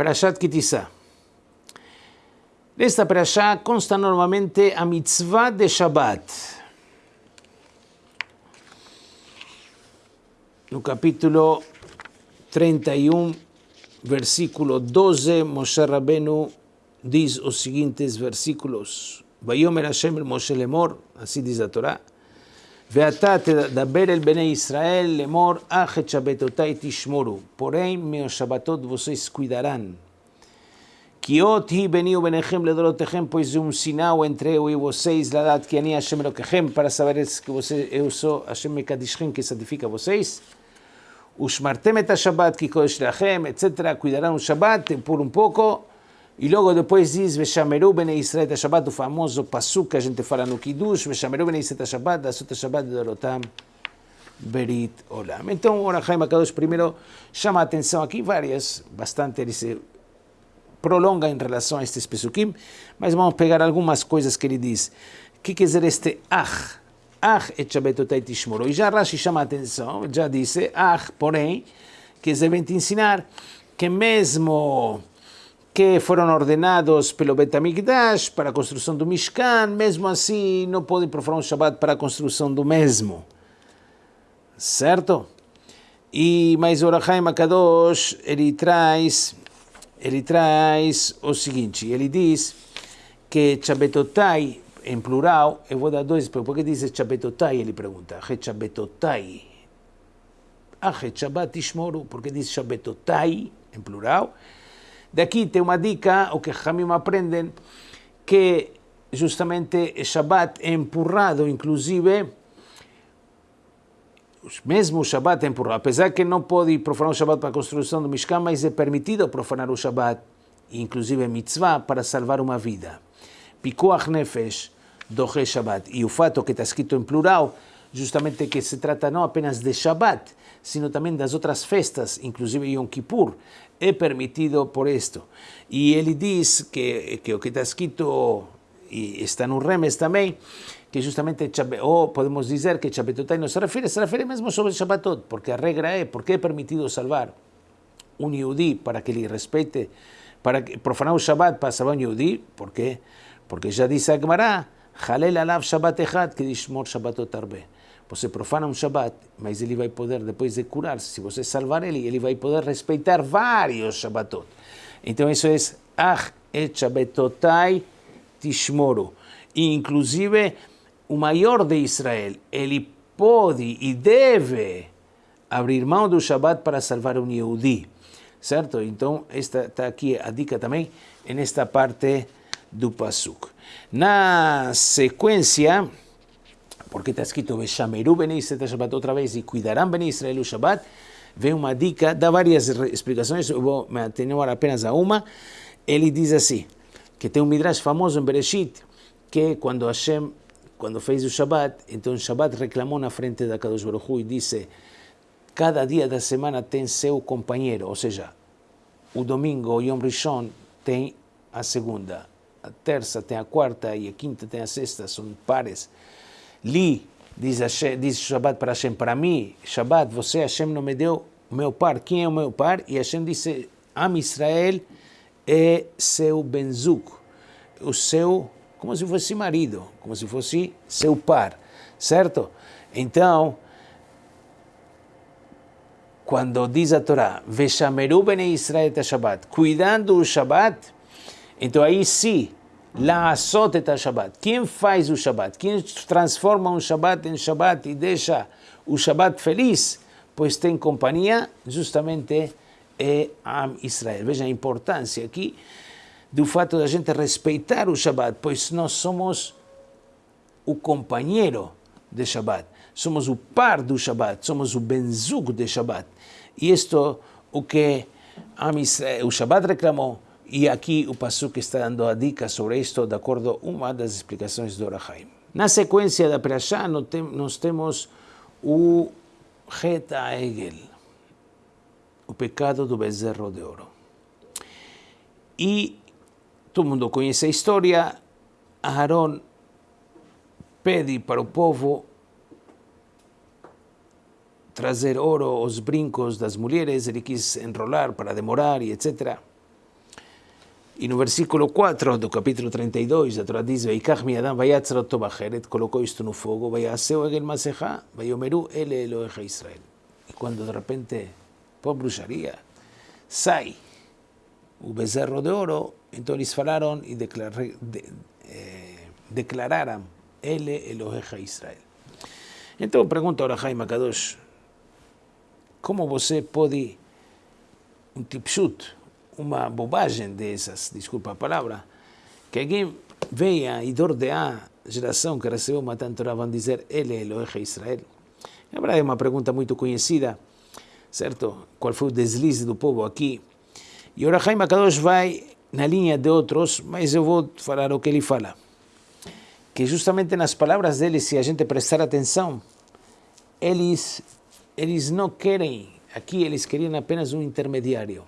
Perashat Kitizá. Nesta perashá consta normalmente a mitzvah de Shabbat. No capítulo 31, versículo 12, Moshe Rabenu diz os seguintes versículos. Vayomer Hashem el Moshe lemor, assim diz a Torá. Veatá tadaber el Bnei Israel, lemor achet shabbatotai tishmoru. Porém, meus shabatot vocês cuidarão. Kiot hi beniu benechem ledorotechem, pois um sinal entre eu e vocês, ladat que ani Hashem lokechem, para saber que você, eu sou Hashem mekadishchem, que santifica vocês. Ushmartem et ha-shabat, que kodesh lachem, etc. Cuidarão o shabat por um pouco e logo depois diz, Veshameru bene Israel Shabbat, o famoso pasuk que a gente fala no Kiddush, Veshameru bene Israel Shabbat, Dasut Shabbat de Dorotam, Berit Olam. Então, o Orachaim Akadosh primeiro chama a atenção aqui, várias, bastante, ele se prolonga em relação a estes pesukim, mas vamos pegar algumas coisas que ele diz. O que quer dizer este ach? Ach et Shabbatotai Tishmoro. E já Rashi chama a atenção, já disse, ach, porém, que devem te ensinar que mesmo que foram ordenados pelo Betamigdash para a construção do Mishkan, mesmo assim não podem profanar um Shabbat para a construção do mesmo. Certo? E mais Orachaim Akadosh, ele traz, ele traz o seguinte, ele diz que Chabetotai, em plural, eu vou dar dois, por que diz Chabetotai? Ele pergunta, Chabetotai. Ah, Shabbat Ishmoru, porque diz Chabetotai, em plural, Daqui tem uma dica, o que Hamim aprendem, que justamente Shabbat é empurrado, inclusive, mesmo o Shabbat é empurrado, apesar que não pode profanar o Shabbat para a construção do Mishkan, mas é permitido profanar o Shabbat, inclusive mitzvah, para salvar uma vida. Pikuach Nefesh, Dohe Shabbat. E o fato que está escrito em plural, justamente que se trata não apenas de Shabbat, sino também das outras festas, inclusive Yom Kippur, é permitido por isto. E ele diz que, que o que está escrito, e está no Remes também, que justamente, ou podemos dizer que Chabetotai não se refere, se refere mesmo sobre Shabbatot, porque a regra é, porque é permitido salvar um Yehudi para que ele respeite, para profanar o Shabbat para salvar um Yehudi, por quê? Porque já disse a Gemara, Halel alav Shabbat echad, que diz mor Shabbatot arbe. Você profana um Shabbat, mas ele vai poder, depois de curar-se, se você salvar ele, ele vai poder respeitar vários Shabbatot. Então isso é Ach et Shabbatotai Tishmoru. E, inclusive, o maior de Israel, ele pode e deve abrir mão do Shabbat para salvar um Yehudi. Certo? Então, esta está aqui a dica também, nesta parte do Pasuk. Na sequência, porque está escrito Veshameru Ben Israel Shabbat outra vez e cuidarão Ben Israel o Shabbat, vem uma dica, dá várias explicações, eu vou me atenuar apenas a uma. Ele diz assim, que tem um Midrash famoso em Bereshit, que quando Hashem, quando fez o Shabbat, então o Shabbat reclamou na frente da Kadosh Baruch Hu e disse, cada dia da semana tem seu companheiro, ou seja, o domingo, o Yom Rishon, tem a segunda, a terça tem a quarta e a quinta tem a sexta, são pares. Li, diz, Hashem, diz Shabbat para Hashem, para mim, Shabbat, você, Hashem, não me deu o meu par. Quem é o meu par? E Hashem disse, Am Israel é seu benzuk, o seu, como se fosse marido, como se fosse seu par, certo? Então, quando diz a Torá, Veshameru bene Israel Shabbat, cuidando o Shabbat, então aí sim, La Asot et Shabbat. Quem faz o Shabbat? Quem transforma um Shabbat em Shabbat e deixa o Shabbat feliz? Pois tem companhia, justamente é Am Israel. Veja a importância aqui do fato da gente respeitar o Shabbat, pois nós somos o companheiro de Shabbat, somos o par do Shabbat, somos o benzug de Shabbat. E isto o que Am Israel, o Shabbat reclamou, e aqui o Pasuk está dando a dica sobre isto, de acordo com uma das explicações do Orahaim. Na sequência da Perashá, nós temos o Het Egel, o pecado do bezerro de ouro. E todo mundo conhece a história. Aaron pede para o povo trazer ouro, os brincos das mulheres, ele quis enrolar para demorar e etc. E no versículo 4 do capítulo 32, a Torá diz: Veikach mi Adam vayatzar bacheret, colocou isto no fogo, vayaseu egel masejá, vayomeru ele Eloheja Israel. E quando de repente, por bruxaria, sai o bezerro de ouro, então eles falaram e declar, de, eh, declararam ele Eloheja Israel. Então pergunta ahora Jaime Kadosh, como você pode, um tipshut, uma bobagem dessas, desculpa a palavra, que alguém venha e dordear a geração que recebeu uma Torá, vão dizer, ele é Eloheja Israel? É uma pergunta muito conhecida, certo? Qual foi o deslize do povo aqui? E ora Jaime Kadosh vai na linha de outros, mas eu vou falar o que ele fala. Que justamente nas palavras dele, se a gente prestar atenção, eles, eles não querem, aqui eles queriam apenas um intermediário.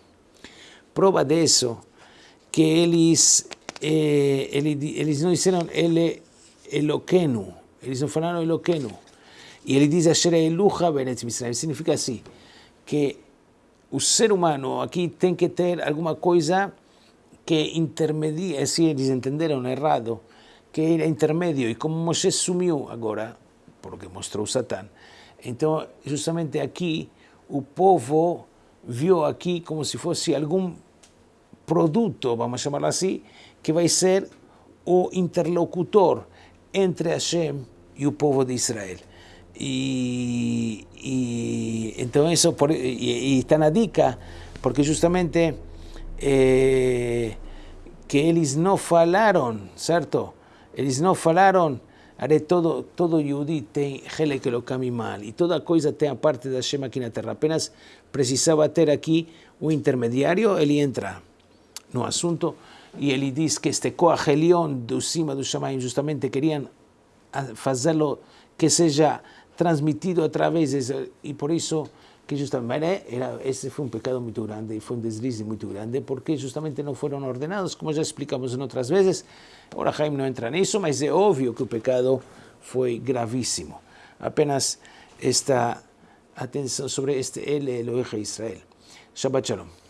Prova disso, que eles, eh, eles, eles não disseram ele Eloqueno, eles não falaram Eloqueno. E ele diz Asher Eluha Beretz Misraim, significa assim, que o ser humano aqui tem que ter alguma coisa que intermedia, se eles entenderam errado, que era intermédio, e como Moshe sumiu agora, porque mostrou Satã, então justamente aqui o povo viu aqui como se fosse algum produto, vamos chamar assim, que vai ser o interlocutor entre Hashem e o povo de Israel. E, e então isso por, e, e está na dica, porque justamente eh, que eles não falaram, certo? Eles não falaram, are todo todo Yudi tem que lo mal e toda coisa tem a parte da Hashem aqui na terra. Apenas precisava ter aqui um intermediário, ele entra no assunto e ele diz que este Koach Elion do cima do Shamayim justamente queriam fazê-lo que seja transmitido através e por isso que justamente era, esse foi um pecado muito grande e foi um deslize muito grande porque justamente não foram ordenados, como já explicamos em outras vezes. Ora, Jaime não entra nisso, mas é óbvio que o pecado foi gravíssimo. Apenas esta atenção sobre este Ele Elohe Israel. Shabbat Shalom.